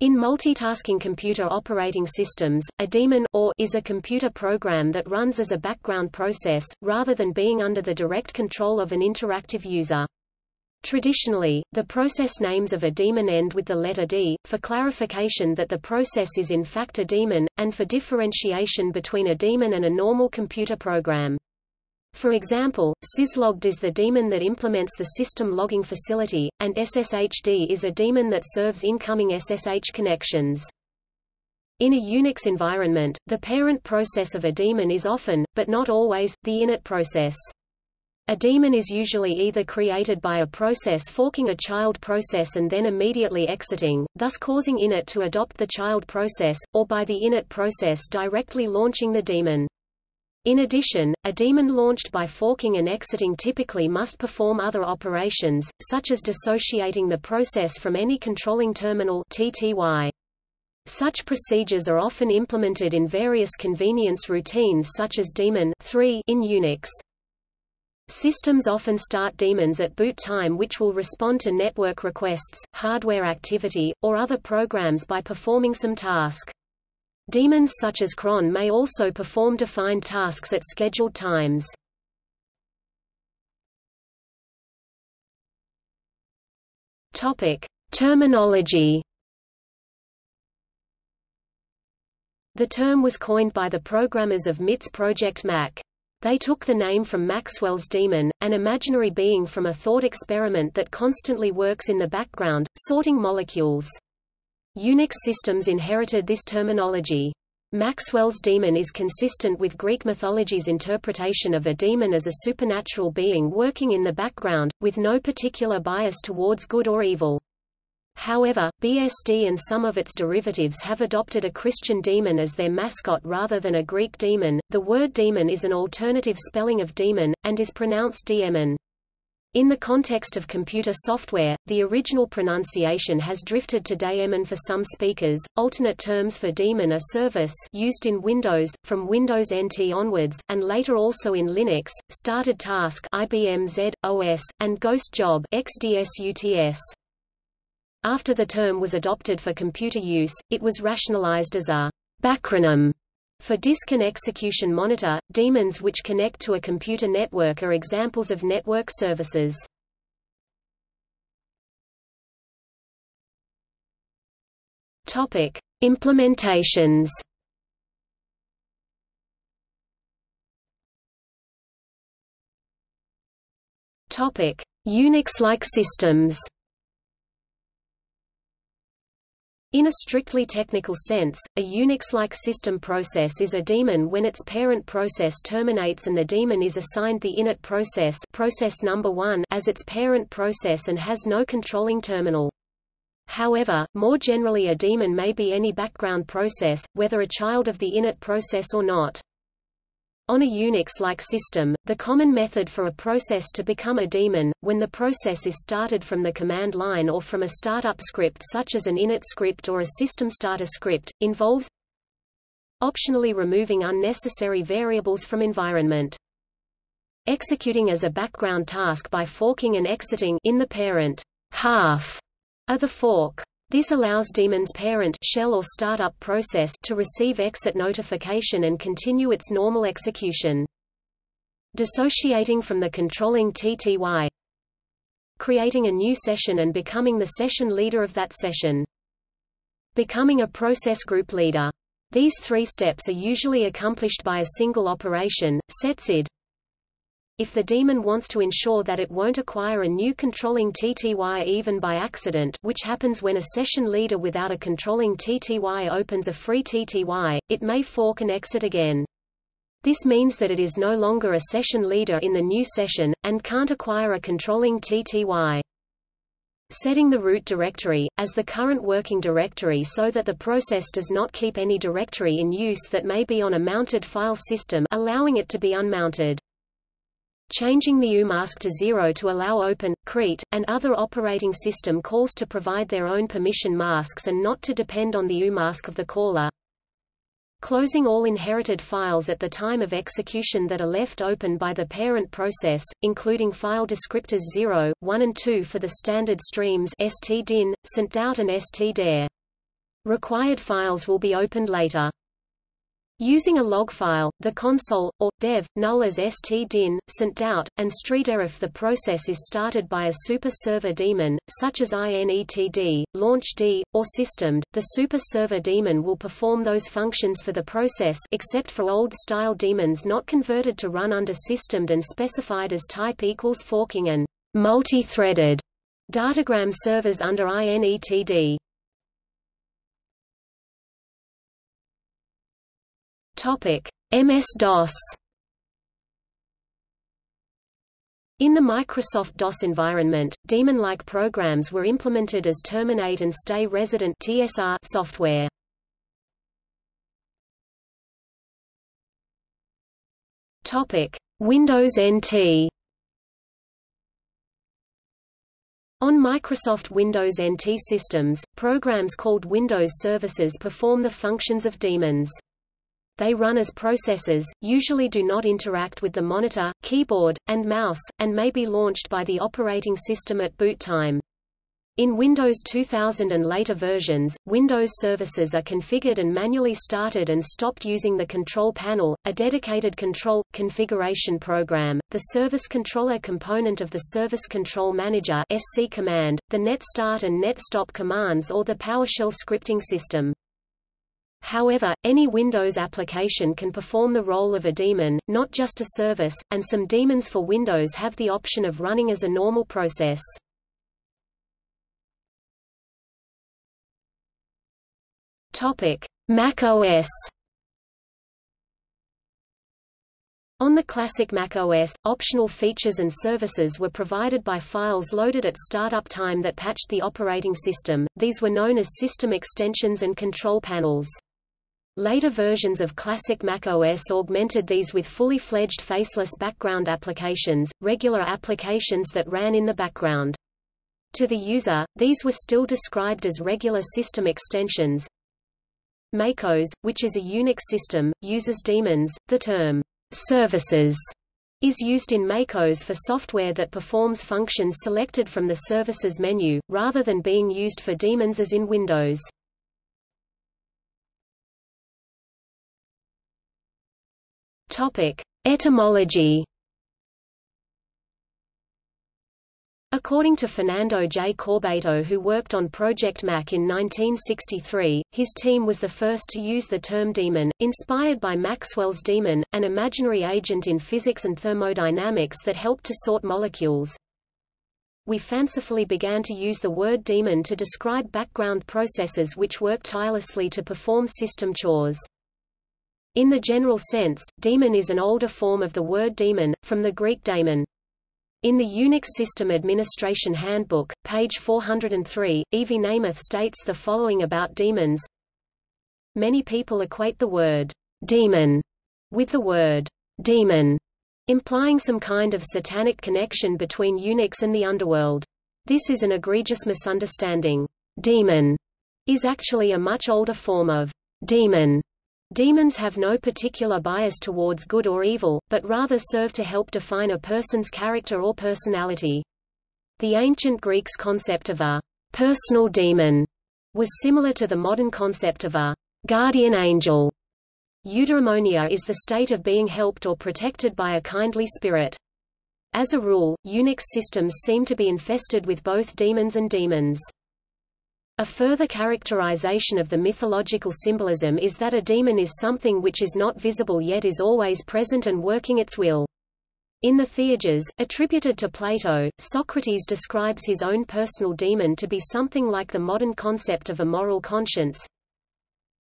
In multitasking computer operating systems, a daemon or is a computer program that runs as a background process, rather than being under the direct control of an interactive user. Traditionally, the process names of a daemon end with the letter D, for clarification that the process is in fact a daemon, and for differentiation between a daemon and a normal computer program. For example, syslogd is the daemon that implements the system logging facility, and SSHD is a daemon that serves incoming SSH connections. In a Unix environment, the parent process of a daemon is often, but not always, the init process. A daemon is usually either created by a process forking a child process and then immediately exiting, thus causing init to adopt the child process, or by the init process directly launching the daemon. In addition, a daemon launched by forking and exiting typically must perform other operations, such as dissociating the process from any controlling terminal TTY. Such procedures are often implemented in various convenience routines such as daemon 3 in Unix. Systems often start daemons at boot time which will respond to network requests, hardware activity, or other programs by performing some task. Daemons such as cron may also perform defined tasks at scheduled times. Topic: Terminology. The term was coined by the programmers of MIT's Project Mac. They took the name from Maxwell's demon, an imaginary being from a thought experiment that constantly works in the background, sorting molecules. Unix systems inherited this terminology. Maxwell's demon is consistent with Greek mythology's interpretation of a demon as a supernatural being working in the background, with no particular bias towards good or evil. However, BSD and some of its derivatives have adopted a Christian demon as their mascot rather than a Greek demon. The word demon is an alternative spelling of demon, and is pronounced daemon. In the context of computer software, the original pronunciation has drifted to daemon for some speakers. Alternate terms for daemon are service used in Windows, from Windows NT onwards, and later also in Linux, started task IBM Z, OS, and ghost job XDSUTS. After the term was adopted for computer use, it was rationalized as a backronym for disk and execution monitor. Daemons which connect to a computer network are examples of network services. Topic: Implementations. Topic: Unix-like systems. In a strictly technical sense, a Unix-like system process is a daemon when its parent process terminates and the daemon is assigned the init process, process number 1 as its parent process and has no controlling terminal. However, more generally a daemon may be any background process, whether a child of the init process or not. On a Unix-like system, the common method for a process to become a daemon, when the process is started from the command line or from a startup script such as an init script or a system starter script, involves optionally removing unnecessary variables from environment. Executing as a background task by forking and exiting in the parent half of the fork. This allows daemon's parent shell or startup process to receive exit notification and continue its normal execution. Dissociating from the controlling TTY. Creating a new session and becoming the session leader of that session. Becoming a process group leader. These three steps are usually accomplished by a single operation, setsid, if the daemon wants to ensure that it won't acquire a new controlling TTY even by accident which happens when a session leader without a controlling TTY opens a free TTY, it may fork and exit again. This means that it is no longer a session leader in the new session, and can't acquire a controlling TTY. Setting the root directory, as the current working directory so that the process does not keep any directory in use that may be on a mounted file system allowing it to be unmounted changing the UMask to zero to allow open, CREAT, and other operating system calls to provide their own permission masks and not to depend on the UMask of the caller. Closing all inherited files at the time of execution that are left open by the parent process, including file descriptors 0, 1 and 2 for the standard streams stdin, stdout and stderr. Required files will be opened later. Using a log file, the console, or, dev, null as stdin, out, and stderr if the process is started by a super server daemon, such as inetd, launchd, or systemd, the super server daemon will perform those functions for the process except for old-style daemons not converted to run under systemd and specified as type equals forking and multi-threaded datagram servers under inetd. MS-DOS. In the Microsoft DOS environment, daemon-like programs were implemented as terminate and stay resident (TSR) software. Topic: Windows NT. On Microsoft Windows NT systems, programs called Windows services perform the functions of daemons. They run as processes, usually do not interact with the monitor, keyboard, and mouse, and may be launched by the operating system at boot time. In Windows 2000 and later versions, Windows services are configured and manually started and stopped using the control panel, a dedicated control configuration program, the service controller component of the Service Control Manager (SC command), the net start and net stop commands or the PowerShell scripting system. However, any Windows application can perform the role of a daemon, not just a service, and some daemons for Windows have the option of running as a normal process. Topic: Mac OS. On the classic Mac OS, optional features and services were provided by files loaded at startup time that patched the operating system. These were known as system extensions and control panels. Later versions of classic Mac OS augmented these with fully fledged faceless background applications, regular applications that ran in the background. To the user, these were still described as regular system extensions. MacOS, which is a Unix system, uses daemons. The term services is used in MacOS for software that performs functions selected from the services menu, rather than being used for daemons as in Windows. Topic: Etymology. According to Fernando J. Corbato who worked on Project Mac in 1963, his team was the first to use the term demon, inspired by Maxwell's demon, an imaginary agent in physics and thermodynamics that helped to sort molecules. We fancifully began to use the word demon to describe background processes which work tirelessly to perform system chores. In the general sense, daemon is an older form of the word daemon, from the Greek daemon. In the Unix System Administration Handbook, page 403, Evi Nemeth states the following about demons. Many people equate the word demon with the word demon, implying some kind of satanic connection between Unix and the underworld. This is an egregious misunderstanding. Demon is actually a much older form of demon Daemons have no particular bias towards good or evil, but rather serve to help define a person's character or personality. The ancient Greeks' concept of a personal demon was similar to the modern concept of a guardian angel. Eudaimonia is the state of being helped or protected by a kindly spirit. As a rule, Unix systems seem to be infested with both demons and demons. A further characterization of the mythological symbolism is that a demon is something which is not visible yet is always present and working its will. In the Theages, attributed to Plato, Socrates describes his own personal demon to be something like the modern concept of a moral conscience.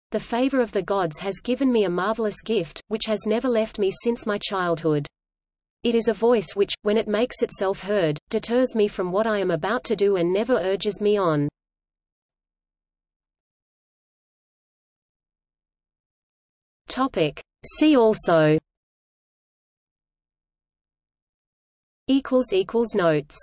The favor of the gods has given me a marvelous gift, which has never left me since my childhood. It is a voice which, when it makes itself heard, deters me from what I am about to do and never urges me on. Topic. See also Equals equals notes